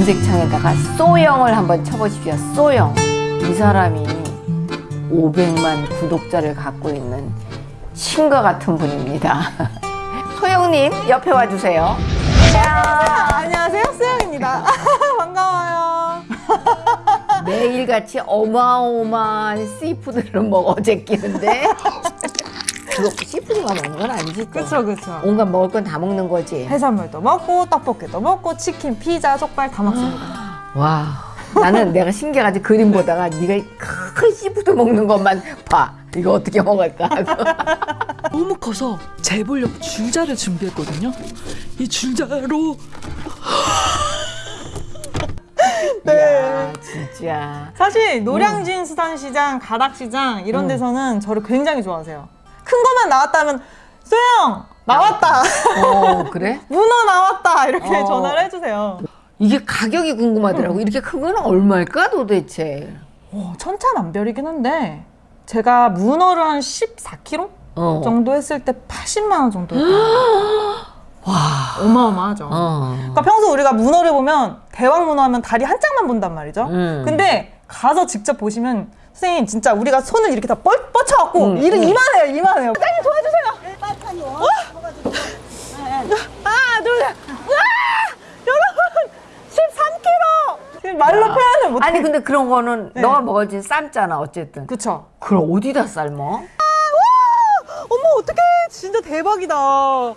검색창에다가 쏘영을 한번 쳐보십시오. 쏘영. 이 사람이 500만 구독자를 갖고 있는 신과 같은 분입니다. 소영님 옆에 와주세요. 안녕하세요 수영입니다 반가워요 매일같이 어마어마한 씨푸드를 먹어 제끼는데 그거 씨푸드만 먹는 건 아니지 또. 그쵸 그쵸. 온갖 먹을 건 다 먹는 거지. 해산물도 먹고 떡볶이도 먹고 치킨 피자 족발 다 먹습니다. 와 나는 내가 신기해가지고 그림 보다가 네가 큰 씨푸드 먹는 것만 봐. 이거 어떻게 먹을까? 하고 너무 커서 재보려고 줄자를 준비했거든요. 이 줄자로. 야 진짜. 사실 노량진 수산시장 가락시장 이런 데서는 저를 굉장히 좋아하세요 큰 것만 나왔다면 수영 나왔다 어 그래? 문어 나왔다 이렇게 어. 전화를 해주세요 이게 가격이 궁금하더라고 이렇게 큰 거는 얼마일까 도대체 오, 천차만별이긴 한데 제가 문어를 한 14kg 어. 정도 했을 때 80만 원 정도 와 어마어마하죠 어. 그러니까 평소 우리가 문어를 보면 대왕 문어 하면 다리 한 짝만 본단 말이죠. 음. 근데 가서 직접 보시면 선생님 진짜 우리가 손을 이렇게 다 뻗, 뻗쳐갖고 음, 음. 이만해요 이만해요. 사장님 도와주세요. 어? 하나 둘 셋. 와 여러분 13kg. 말로 표현을 못해. 아니 근데 그런 거는 네. 너가 먹을지 삶잖아 어쨌든 그쵸. 그럼 어디다 삶어? 어머 어떡해 진짜 대박이다. 와.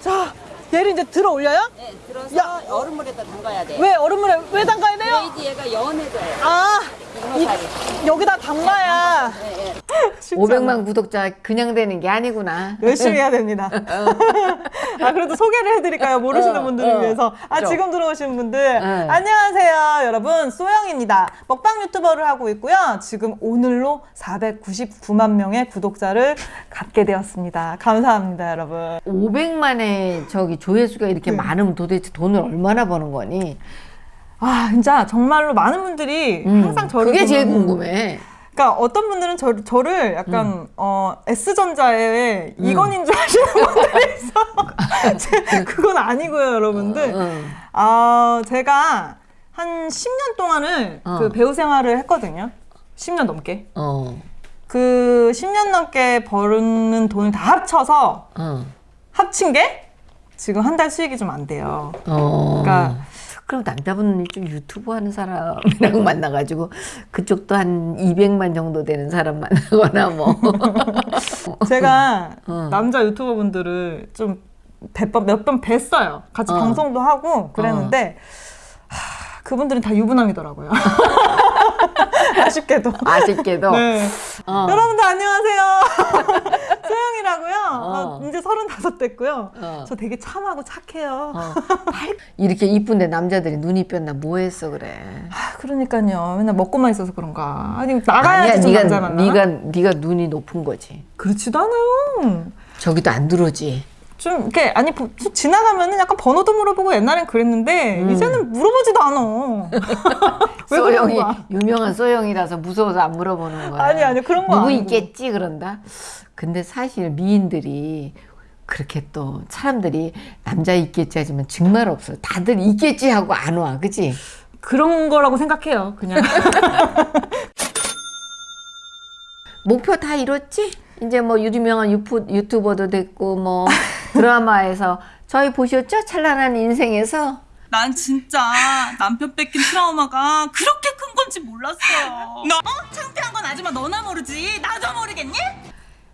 자 얘를 이제 들어 올려요? 네, 들어서 야. 얼음물에다 담가야 돼. 왜 얼음물에 왜 담가야 돼요? 그래야지 얘가 연해져요. 아 문어살이. 여기다 담가야. 네, 네. 쉽지 않아. 500만 구독자 그냥 되는 게 아니구나 열심히 해야 됩니다. 아 그래도 소개를 해드릴까요? 모르시는 어, 분들을 어. 위해서. 아 그죠. 지금 들어오신 분들 응. 안녕하세요, 여러분 소영입니다. 먹방 유튜버를 하고 있고요. 지금 오늘로 499만 명의 구독자를 갖게 되었습니다. 감사합니다, 여러분. 500만의 저기 조회수가 이렇게 네. 많으면 도대체 돈을 얼마나 버는 거니? 아 진짜 정말로 많은 분들이 음, 항상 저를 그게 제일 궁금해. 그러니까 어떤 분들은 저, 저를 약간 음. 어 S전자의 이건인 줄 아시는 분들이 있어. 제- 그건 아니고요, 여러분들. 응. 아, 제가 한 10년 동안을 어. 그 배우 생활을 했거든요. 10년 넘게. 어, 그 10년 넘게 버는 돈을 다 합쳐서 어, 합친 게 지금 한 달 수익이 좀 안 돼요. 어. 그러니까 그럼 남자분은 좀 유튜브 하는 사람이랑 만나가지고 그쪽도 한 200만 정도 되는 사람 만나거나 뭐. 제가 어. 남자 유튜버 분들을 좀 몇번 뵀어요. 같이 어. 방송도 하고 그랬는데 하, 그분들은 다 유부남이더라고요. 아쉽게도. 아쉽게도. 네. 어. 여러분들 안녕하세요. 소영이라고요. 어. 어, 이제 서른다섯 됐고요. 어. 저 되게 참하고 착해요. 어, 팔- 이렇게 이쁜데 남자들이 눈이 뺐나 뭐 했어 그래. 아, 그러니까요. 맨날 먹고만 있어서 그런가. 아니 나가야지 아니야, 좀 네가 남자 만나. 네가 네가 눈이 높은 거지. 그렇지도 않아요. 저기도 안 들어오지. 좀 이렇게 아니 지나가면은 약간 번호도 물어보고 옛날엔 그랬는데 음. 이제는 물어보지도 않아. 왜 소영이? 유명한 소영이라서 무서워서 안 물어보는 거야. 아니, 아니, 그런 거 누구 아니고. 있겠지 그런다. 근데 사실 미인들이 그렇게 또 사람들이 남자 있겠지 하지만 정말 없어. 다들 있겠지 하고 안 와, 그지? 그런 거라고 생각해요. 그냥. 목표 다 이뤘지? 이제 뭐 유명한 유프, 유튜버도 됐고 뭐 드라마에서 저희 보셨죠? 찬란한 인생에서 난 진짜 남편 뺏긴 트라우마가 그렇게 큰 건지 몰랐어요. 너 어? 창피한 건 아줌마 너나 모르지. 나도 모르겠니?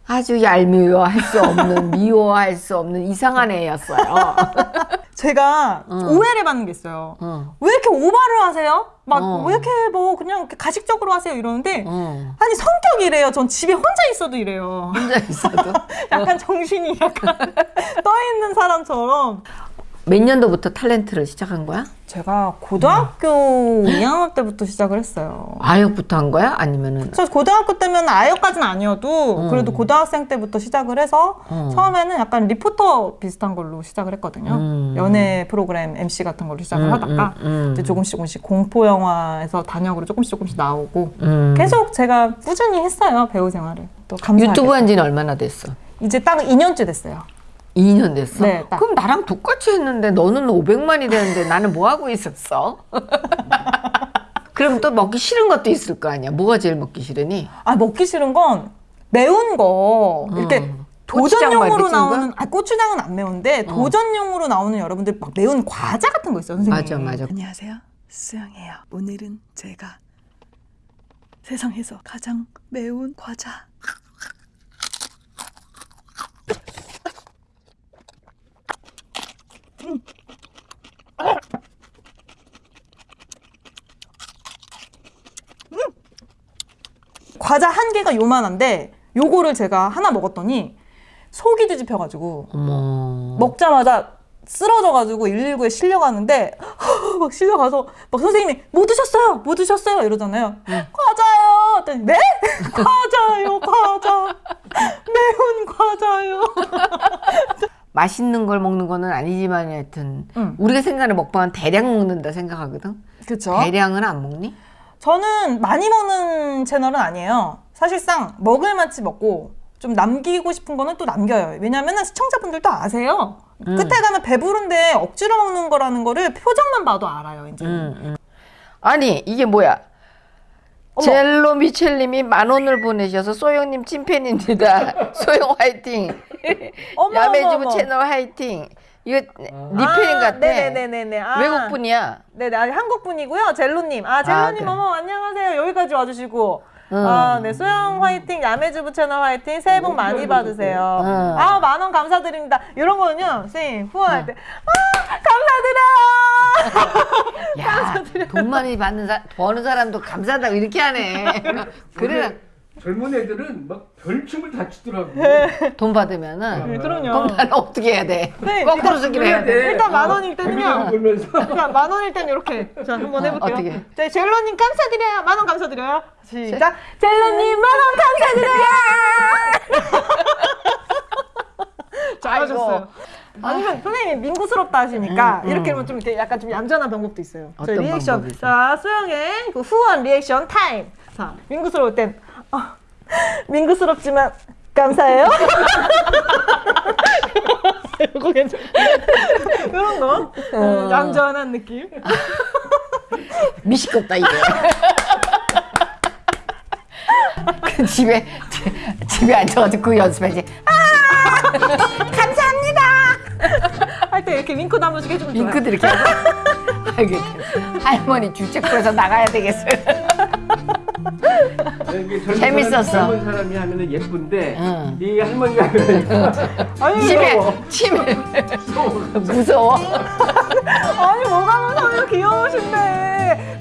아주 얄미워할 수 없는 미워할 수 없는 이상한 애였어요. 제가 어. 오해를 받는 게 있어요. 어, 왜 이렇게 오바를 하세요? 막 어. 왜 이렇게 뭐 그냥 이렇게 가식적으로 하세요 이러는데 어. 아니 성격이 이래요. 전 집에 혼자 있어도 이래요. 혼자 있어도 약간 정신이 약간 떠 있는 사람처럼. 몇 년도부터 탤런트를 시작한 거야? 제가 고등학교 2학년 때부터 시작을 했어요. 아역부터 한 거야? 아니면은 그래서 고등학교 때면 아역까지는 아니어도 음. 그래도 고등학생 때부터 시작을 해서 어. 처음에는 약간 리포터 비슷한 걸로 시작을 했거든요. 음. 연애 프로그램 MC 같은 걸로 시작을 음, 하다가 음, 음. 이제 조금씩 조금씩 공포 영화에서 단역으로 조금씩 조금씩 나오고 음. 계속 제가 꾸준히 했어요 배우 생활을 또 감사하게 유튜브 한 지는 얼마나 됐어? 이제 딱 2년째 됐어요. 2년 됐어? 네, 딱. 그럼 나랑 똑같이 했는데 너는 500만이 되는데 나는 뭐 하고 있었어? 그럼 또 먹기 싫은 것도 있을 거 아니야. 뭐가 제일 먹기 싫으니? 아 먹기 싫은 건 매운 거 이렇게 음. 도전용으로 이렇게 찍은 거? 나오는 아 고추장은 안 매운데 도전용으로 나오는 여러분들 막 매운 과자 같은 거 있어요 선생님 맞아, 맞아. 안녕하세요. 수영이에요. 오늘은 제가 세상에서 가장 매운 과자 과자 한 개가 요만한데 요거를 제가 하나 먹었더니 속이 뒤집혀가지고 어머. 먹자마자 쓰러져가지고 119에 실려가는데 막 실려가서 막 선생님이 뭐 드셨어요? 뭐 드셨어요? 이러잖아요. 과자요. 했더니 네? 과자요, 과자. 매운 과자요. 맛있는 걸 먹는 거는 아니지만 하여튼 응. 우리가 생각하는 먹방은 대량 먹는다 생각하거든. 그쵸? 대량은 안 먹니? 저는 많이 먹는 채널은 아니에요. 사실상 먹을 만치 먹고 좀 남기고 싶은 거는 또 남겨요. 왜냐면은 시청자분들도 아세요. 음. 끝에 가면 배부른데 억지로 먹는 거라는 거를 표정만 봐도 알아요, 이제. 응, 응. 아니 이게 뭐야? 어머. 젤로 미첼님이 만 원을 보내셔서 소영님 찐팬입니다. 소영 화이팅. 야매주부. 채널 화이팅. 이거 네 아, 팬인 같아. 네네네네. 아. 외국 분이야. 네네, 아니, 한국 분이고요. 젤로님. 아, 젤로님, 네. 어머, 안녕하세요. 여기까지 와주시고. 응. 아, 네, 소영 화이팅, 야매주부 채널 화이팅, 새해 복 많이 받으세요. 응. 아, 만원 감사드립니다. 이런 거는요, 선생님, 후원할 때, 아, 감사드려요! 야, 돈 많이 받는 사, 버는 사람도 감사하다고 이렇게 하네. 그래, 젊은 애들은 막 별춤을 다 추더라고. 돈 받으면은. 네, 그럼요. 그럼 나는 어떻게 해야 돼? 네, 거꾸로 쓰기로 해야 돼. 일단 만 원일 때는요. 그러니까 만 원일 땐 이렇게. 자, 한번 해볼게요. 어, 어떻게? 자, 젤로님 감사드려요. 만 원 감사드려요. 시작. 젤로님 만 원 감사드려요! 잘하셨어요. 아니면 선생님이 민구스럽다 하시니까 음, 이렇게 음. 하면 좀 이렇게 약간 좀 얌전한 방법도 있어요. 저희 어떤 리액션. 방법이 있어요? 자, 수영의 그 후원 리액션 타임. 자, 민구스러울 땐 어, 민구스럽지만 감사해요. 이거 괜찮아. 이런 거. 어, 얌전한 느낌. 미식겁다 이게. 그 집에 집에 앉아가지고 그 연습해야지. 아 감사합니다. 할 때 이렇게 윙크도 한 번씩 해주면 좋아요. 윙크도 이렇게. 알겠다. 할머니 주책부에서 나가야 되겠어요. 재밌었어. 사람, 젊은 사람이 하면은 예쁜데 응. 이 할머니가 아니, 치매 무서워. 치매 무서워. 아니 뭐가 무서워요 귀여우신데